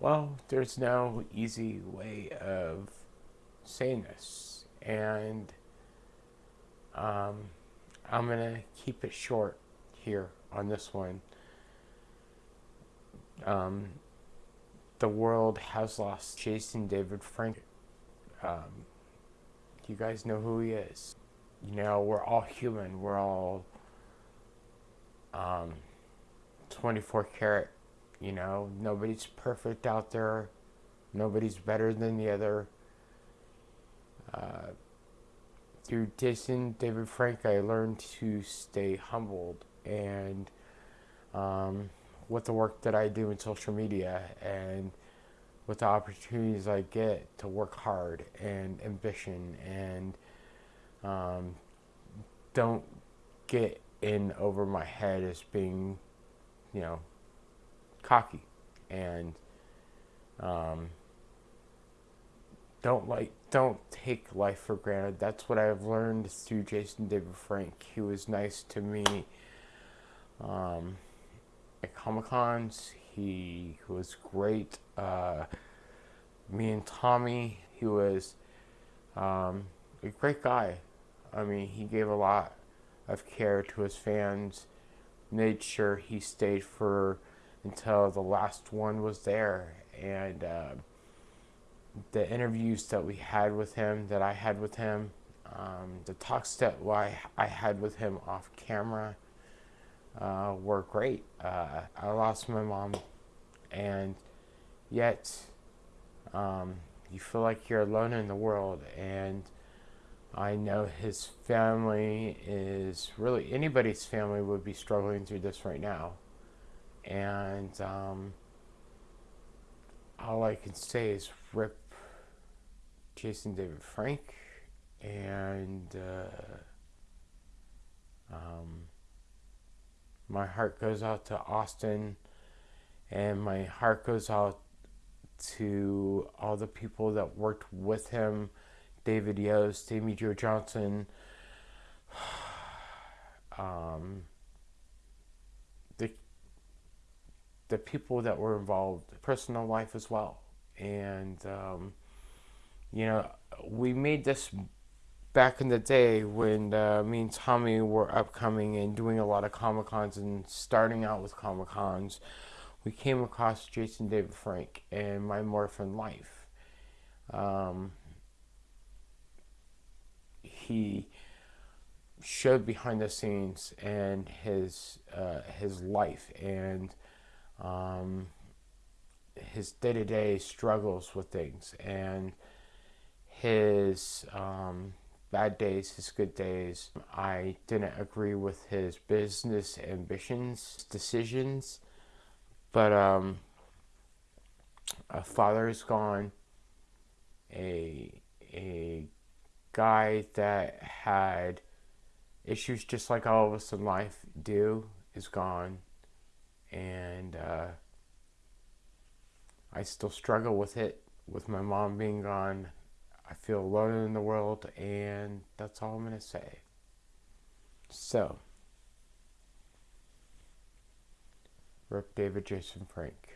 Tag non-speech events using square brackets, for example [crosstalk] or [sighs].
Well, there's no easy way of saying this, and um, I'm gonna keep it short here on this one. Um, the world has lost Jason David Frank. Um, you guys know who he is. You know, we're all human. We're all um, 24 karat. You know, nobody's perfect out there. Nobody's better than the other. Uh, through Jason David Frank, I learned to stay humbled and um, with the work that I do in social media and with the opportunities I get to work hard and ambition and um, don't get in over my head as being, you know, cocky and um, don't like don't take life for granted. That's what I've learned through Jason David Frank. He was nice to me um, at Comic Cons. He was great. Uh, me and Tommy, he was um, a great guy. I mean, he gave a lot of care to his fans, made sure he stayed for until the last one was there. And uh, the interviews that we had with him, that I had with him, um, the talks that I had with him off camera uh, were great. Uh, I lost my mom, and yet um, you feel like you're alone in the world. And I know his family is really anybody's family would be struggling through this right now. And um, all I can say is rip Jason David Frank and uh, um, my heart goes out to Austin and my heart goes out to all the people that worked with him David Yost, Amy Jo Johnson, [sighs] um, the, the people that were involved, personal life as well. And, um, you know, we made this back in the day when uh, me and Tommy were upcoming and doing a lot of Comic Cons and starting out with Comic Cons, we came across Jason David Frank and My Morphin Life. Um, he showed behind the scenes and his uh, his life and um, his day to day struggles with things and his um, bad days, his good days. I didn't agree with his business ambitions, decisions, but um, a father is gone. A a guy that had issues just like all of us in life do is gone, and uh, I still struggle with it. With my mom being gone, I feel alone in the world, and that's all I'm gonna say. So, Rip David Jason Frank.